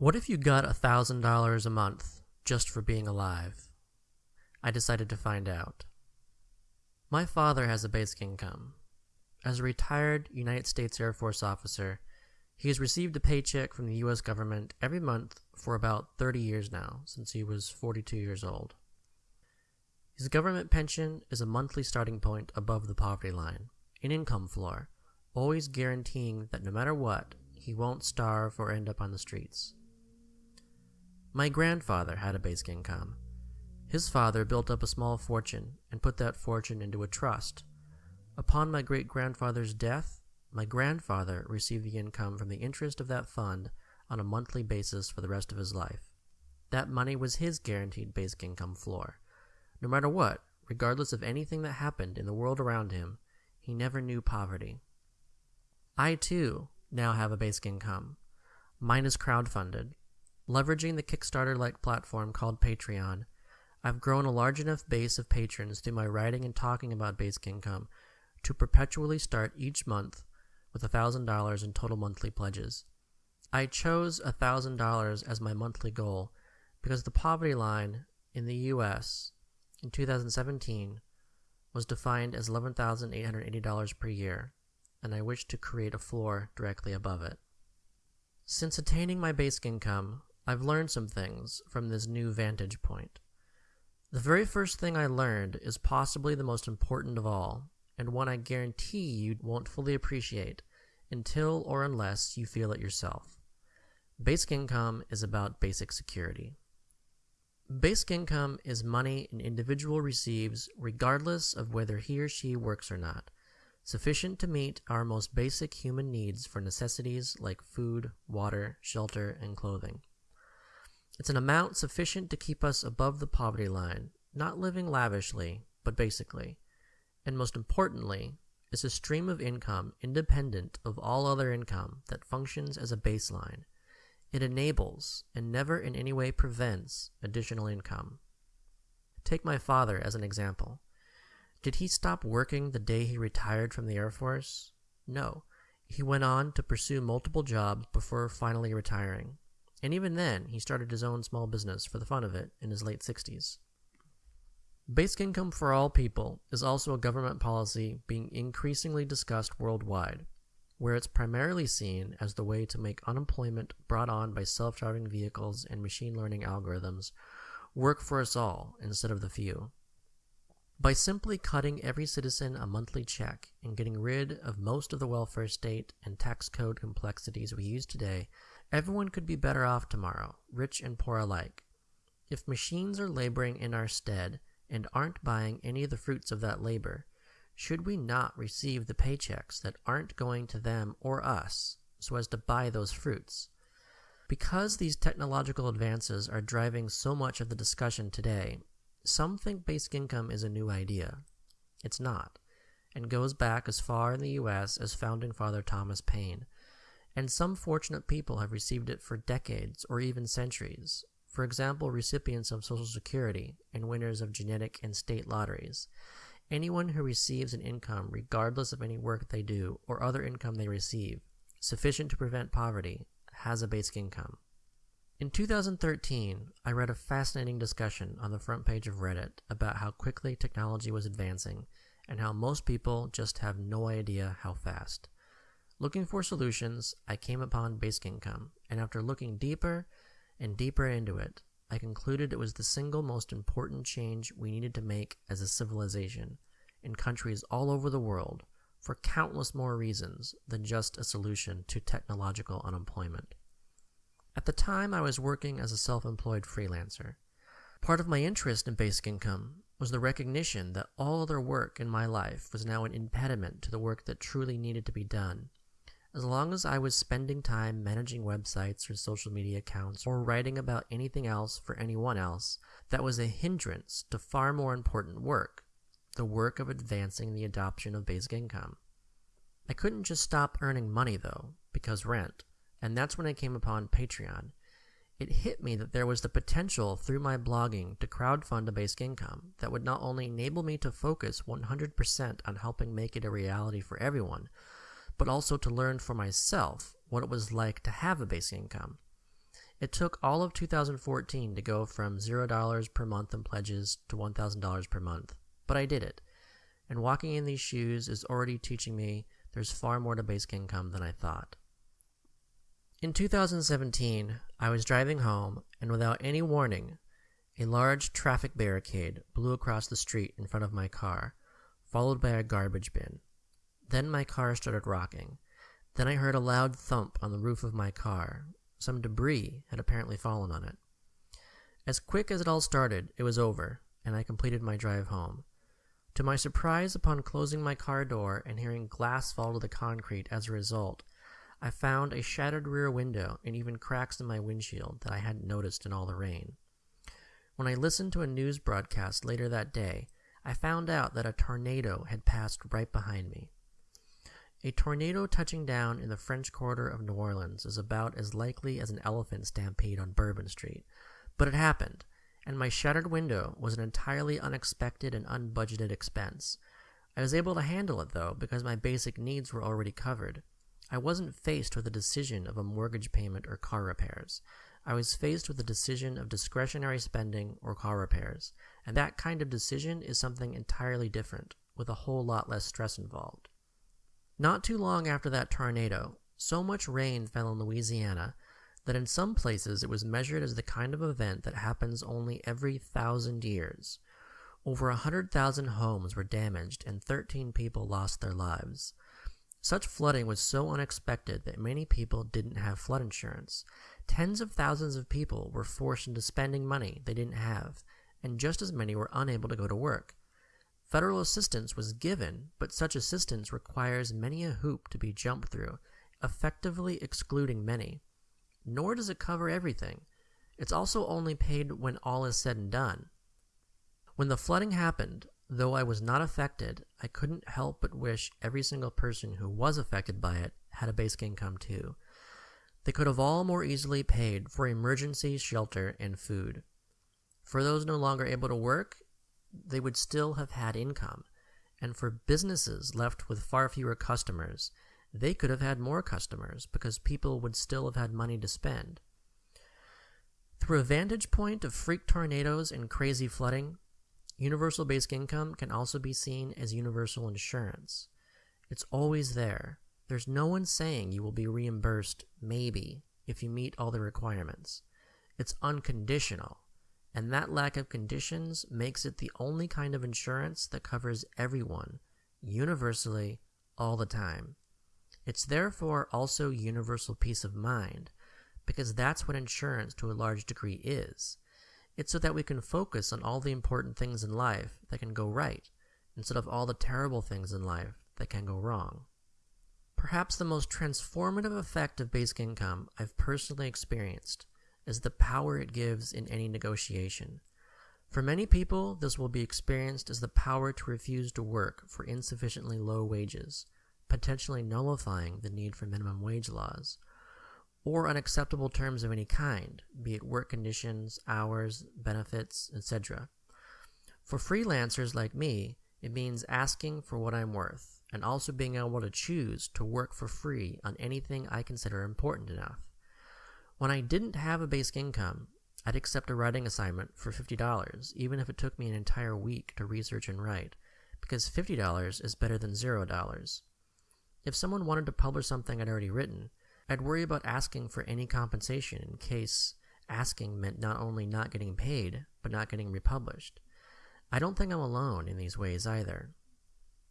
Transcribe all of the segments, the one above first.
What if you got a thousand dollars a month just for being alive? I decided to find out. My father has a basic income. As a retired United States Air Force officer, he has received a paycheck from the US government every month for about 30 years now, since he was 42 years old. His government pension is a monthly starting point above the poverty line, an income floor, always guaranteeing that no matter what, he won't starve or end up on the streets. My grandfather had a basic income. His father built up a small fortune and put that fortune into a trust. Upon my great grandfather's death, my grandfather received the income from the interest of that fund on a monthly basis for the rest of his life. That money was his guaranteed basic income floor. No matter what, regardless of anything that happened in the world around him, he never knew poverty. I too now have a basic income. Mine is crowdfunded, Leveraging the Kickstarter like platform called Patreon, I've grown a large enough base of patrons through my writing and talking about basic income to perpetually start each month with $1,000 in total monthly pledges. I chose $1,000 as my monthly goal because the poverty line in the US in 2017 was defined as $11,880 per year, and I wish to create a floor directly above it. Since attaining my basic income, I've learned some things from this new vantage point. The very first thing I learned is possibly the most important of all, and one I guarantee you won't fully appreciate until or unless you feel it yourself. Basic income is about basic security. Basic income is money an individual receives regardless of whether he or she works or not, sufficient to meet our most basic human needs for necessities like food, water, shelter, and clothing. It's an amount sufficient to keep us above the poverty line, not living lavishly, but basically. And most importantly, is a stream of income independent of all other income that functions as a baseline. It enables, and never in any way prevents, additional income. Take my father as an example. Did he stop working the day he retired from the Air Force? No. He went on to pursue multiple jobs before finally retiring. And even then, he started his own small business for the fun of it in his late 60s. Basic income for all people is also a government policy being increasingly discussed worldwide, where it's primarily seen as the way to make unemployment brought on by self driving vehicles and machine learning algorithms work for us all instead of the few. By simply cutting every citizen a monthly check and getting rid of most of the welfare state and tax code complexities we use today, Everyone could be better off tomorrow, rich and poor alike. If machines are laboring in our stead and aren't buying any of the fruits of that labor, should we not receive the paychecks that aren't going to them or us so as to buy those fruits? Because these technological advances are driving so much of the discussion today, some think basic income is a new idea. It's not, and goes back as far in the US as founding father Thomas Paine and some fortunate people have received it for decades or even centuries. For example, recipients of Social Security and winners of genetic and state lotteries. Anyone who receives an income, regardless of any work they do or other income they receive, sufficient to prevent poverty, has a basic income. In 2013, I read a fascinating discussion on the front page of Reddit about how quickly technology was advancing and how most people just have no idea how fast. Looking for solutions, I came upon basic income, and after looking deeper and deeper into it, I concluded it was the single most important change we needed to make as a civilization in countries all over the world for countless more reasons than just a solution to technological unemployment. At the time, I was working as a self employed freelancer. Part of my interest in basic income was the recognition that all other work in my life was now an impediment to the work that truly needed to be done as long as I was spending time managing websites or social media accounts or writing about anything else for anyone else, that was a hindrance to far more important work the work of advancing the adoption of basic income. I couldn't just stop earning money though, because rent, and that's when I came upon Patreon. It hit me that there was the potential through my blogging to crowdfund a basic income that would not only enable me to focus 100% on helping make it a reality for everyone, but also to learn for myself what it was like to have a basic income. It took all of 2014 to go from $0 per month in pledges to $1,000 per month, but I did it. And walking in these shoes is already teaching me there's far more to basic income than I thought. In 2017, I was driving home, and without any warning, a large traffic barricade blew across the street in front of my car, followed by a garbage bin. Then my car started rocking. Then I heard a loud thump on the roof of my car, some debris had apparently fallen on it. As quick as it all started, it was over, and I completed my drive home. To my surprise, upon closing my car door and hearing glass fall to the concrete as a result, I found a shattered rear window and even cracks in my windshield that I hadn't noticed in all the rain. When I listened to a news broadcast later that day, I found out that a tornado had passed right behind me. A tornado touching down in the French Quarter of New Orleans is about as likely as an elephant stampede on Bourbon Street. But it happened, and my shattered window was an entirely unexpected and unbudgeted expense. I was able to handle it, though, because my basic needs were already covered. I wasn't faced with the decision of a mortgage payment or car repairs. I was faced with the decision of discretionary spending or car repairs, and that kind of decision is something entirely different, with a whole lot less stress involved. Not too long after that tornado, so much rain fell in Louisiana that in some places it was measured as the kind of event that happens only every thousand years. Over a hundred thousand homes were damaged and 13 people lost their lives. Such flooding was so unexpected that many people didn't have flood insurance. Tens of thousands of people were forced into spending money they didn't have, and just as many were unable to go to work. Federal assistance was given, but such assistance requires many a hoop to be jumped through, effectively excluding many. Nor does it cover everything. It's also only paid when all is said and done. When the flooding happened, though I was not affected, I couldn't help but wish every single person who was affected by it had a basic income too. They could have all more easily paid for emergency shelter and food. For those no longer able to work, they would still have had income. And for businesses left with far fewer customers, they could have had more customers because people would still have had money to spend. Through a vantage point of freak tornadoes and crazy flooding, universal basic income can also be seen as universal insurance. It's always there. There's no one saying you will be reimbursed, maybe, if you meet all the requirements. It's unconditional and that lack of conditions makes it the only kind of insurance that covers everyone, universally, all the time. It's therefore also universal peace of mind, because that's what insurance to a large degree is. It's so that we can focus on all the important things in life that can go right, instead of all the terrible things in life that can go wrong. Perhaps the most transformative effect of basic income I've personally experienced is the power it gives in any negotiation. For many people, this will be experienced as the power to refuse to work for insufficiently low wages, potentially nullifying the need for minimum wage laws, or unacceptable terms of any kind, be it work conditions, hours, benefits, etc. For freelancers like me, it means asking for what I'm worth, and also being able to choose to work for free on anything I consider important enough. When I didn't have a basic income, I'd accept a writing assignment for $50, even if it took me an entire week to research and write, because $50 is better than $0. If someone wanted to publish something I'd already written, I'd worry about asking for any compensation in case asking meant not only not getting paid, but not getting republished. I don't think I'm alone in these ways either.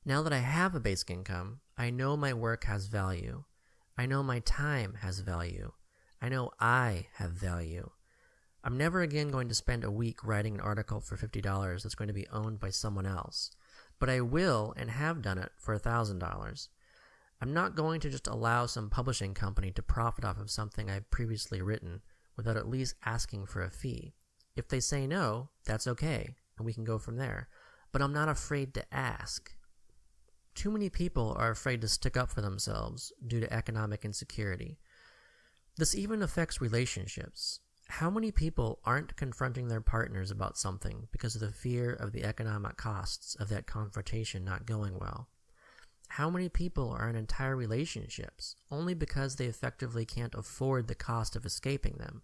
Now that I have a basic income, I know my work has value. I know my time has value. I know I have value. I'm never again going to spend a week writing an article for $50 that's going to be owned by someone else, but I will and have done it for $1,000. I'm not going to just allow some publishing company to profit off of something I've previously written without at least asking for a fee. If they say no, that's okay, and we can go from there, but I'm not afraid to ask. Too many people are afraid to stick up for themselves due to economic insecurity. This even affects relationships. How many people aren't confronting their partners about something because of the fear of the economic costs of that confrontation not going well? How many people are in entire relationships only because they effectively can't afford the cost of escaping them?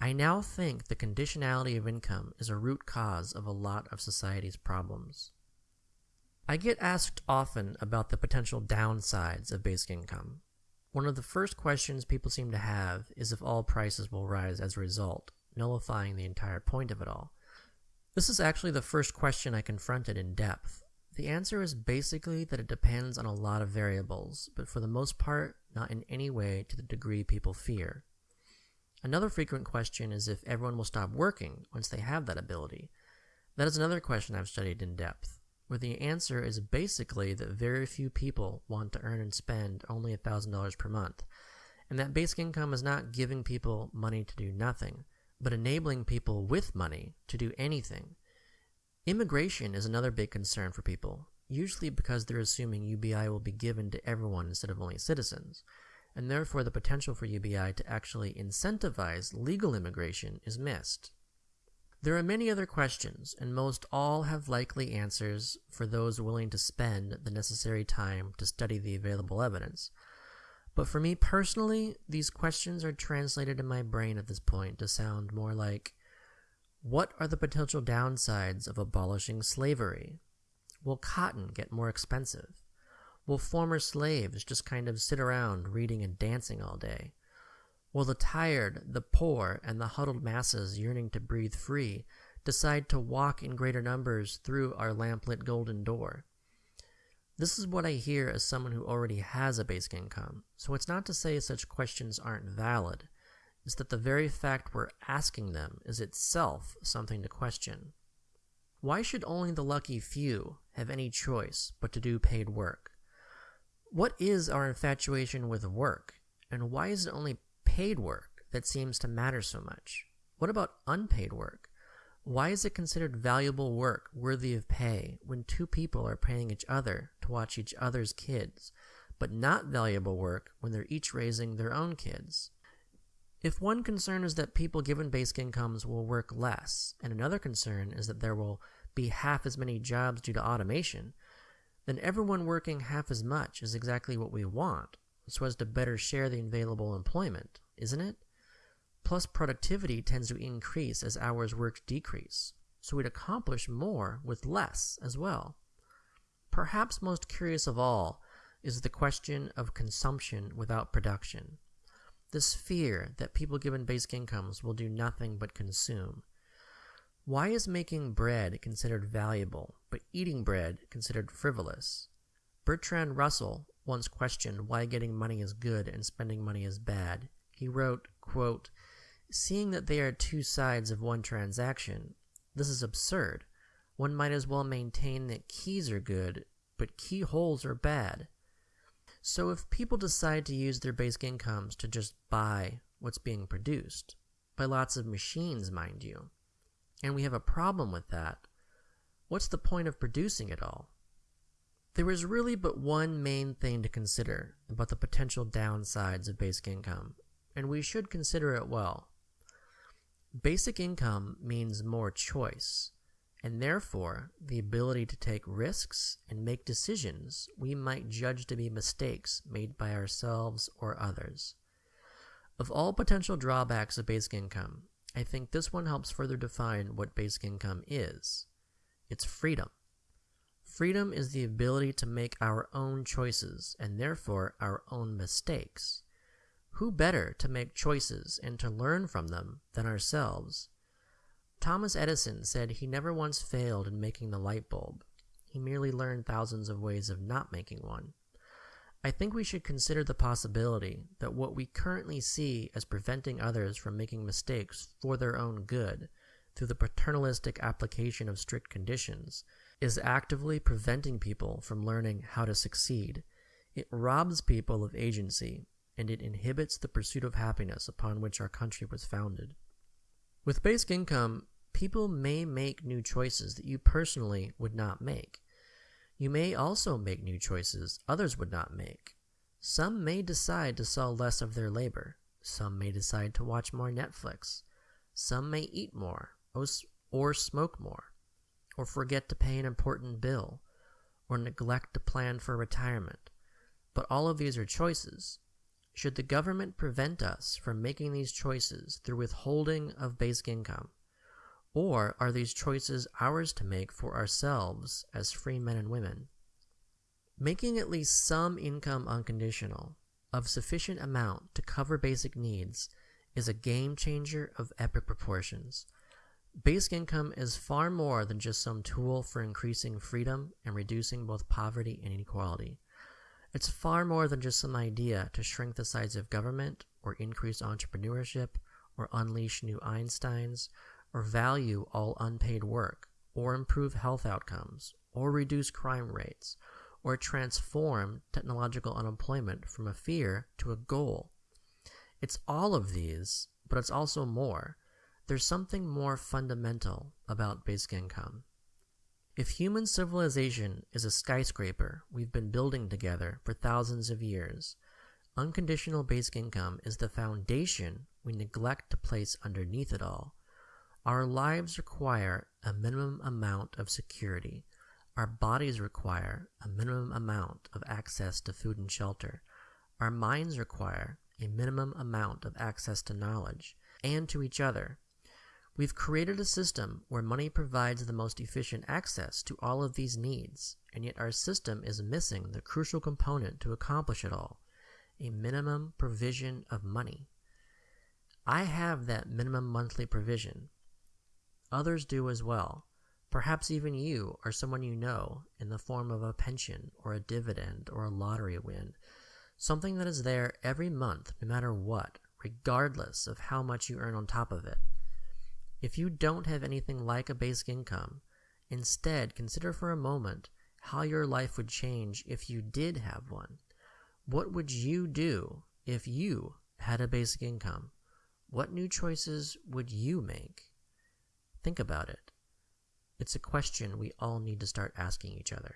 I now think the conditionality of income is a root cause of a lot of society's problems. I get asked often about the potential downsides of basic income. One of the first questions people seem to have is if all prices will rise as a result, nullifying the entire point of it all. This is actually the first question I confronted in depth. The answer is basically that it depends on a lot of variables, but for the most part, not in any way to the degree people fear. Another frequent question is if everyone will stop working once they have that ability. That is another question I've studied in depth, where the answer is basically that very few people want to earn and spend only $1,000 per month, and that basic income is not giving people money to do nothing, but enabling people with money to do anything. Immigration is another big concern for people, usually because they're assuming UBI will be given to everyone instead of only citizens and therefore the potential for UBI to actually incentivize legal immigration is missed. There are many other questions, and most all have likely answers for those willing to spend the necessary time to study the available evidence. But for me personally, these questions are translated in my brain at this point to sound more like What are the potential downsides of abolishing slavery? Will cotton get more expensive? Will former slaves just kind of sit around reading and dancing all day? Will the tired, the poor, and the huddled masses yearning to breathe free decide to walk in greater numbers through our lamplit golden door? This is what I hear as someone who already has a basic income, so it's not to say such questions aren't valid. It's that the very fact we're asking them is itself something to question. Why should only the lucky few have any choice but to do paid work? What is our infatuation with work, and why is it only paid work that seems to matter so much? What about unpaid work? Why is it considered valuable work worthy of pay when two people are paying each other to watch each other's kids, but not valuable work when they're each raising their own kids? If one concern is that people given basic incomes will work less, and another concern is that there will be half as many jobs due to automation, then everyone working half as much is exactly what we want, so as to better share the available employment, isn't it? Plus, productivity tends to increase as hours worked decrease, so we'd accomplish more with less as well. Perhaps most curious of all is the question of consumption without production. This fear that people given basic incomes will do nothing but consume. Why is making bread considered valuable, but eating bread considered frivolous? Bertrand Russell once questioned why getting money is good and spending money is bad. He wrote, quote, Seeing that they are two sides of one transaction, this is absurd. One might as well maintain that keys are good, but keyholes are bad. So if people decide to use their basic incomes to just buy what's being produced, by lots of machines, mind you, and we have a problem with that, what's the point of producing it all? There is really but one main thing to consider about the potential downsides of basic income, and we should consider it well. Basic income means more choice, and therefore the ability to take risks and make decisions we might judge to be mistakes made by ourselves or others. Of all potential drawbacks of basic income, I think this one helps further define what basic income is. It's freedom. Freedom is the ability to make our own choices and therefore our own mistakes. Who better to make choices and to learn from them than ourselves? Thomas Edison said he never once failed in making the light bulb. He merely learned thousands of ways of not making one. I think we should consider the possibility that what we currently see as preventing others from making mistakes for their own good through the paternalistic application of strict conditions is actively preventing people from learning how to succeed. It robs people of agency and it inhibits the pursuit of happiness upon which our country was founded. With basic income, people may make new choices that you personally would not make. You may also make new choices others would not make. Some may decide to sell less of their labor. Some may decide to watch more Netflix. Some may eat more or smoke more, or forget to pay an important bill, or neglect to plan for retirement. But all of these are choices. Should the government prevent us from making these choices through withholding of basic income? Or are these choices ours to make for ourselves as free men and women? Making at least some income unconditional, of sufficient amount to cover basic needs, is a game changer of epic proportions. Basic income is far more than just some tool for increasing freedom and reducing both poverty and inequality. It's far more than just some idea to shrink the size of government, or increase entrepreneurship, or unleash new Einsteins, or value all unpaid work, or improve health outcomes, or reduce crime rates, or transform technological unemployment from a fear to a goal. It's all of these, but it's also more. There's something more fundamental about basic income. If human civilization is a skyscraper we've been building together for thousands of years, unconditional basic income is the foundation we neglect to place underneath it all. Our lives require a minimum amount of security. Our bodies require a minimum amount of access to food and shelter. Our minds require a minimum amount of access to knowledge and to each other. We've created a system where money provides the most efficient access to all of these needs, and yet our system is missing the crucial component to accomplish it all a minimum provision of money. I have that minimum monthly provision. Others do as well. Perhaps even you or someone you know in the form of a pension or a dividend or a lottery win. Something that is there every month, no matter what, regardless of how much you earn on top of it. If you don't have anything like a basic income, instead consider for a moment how your life would change if you did have one. What would you do if you had a basic income? What new choices would you make? Think about it. It's a question we all need to start asking each other.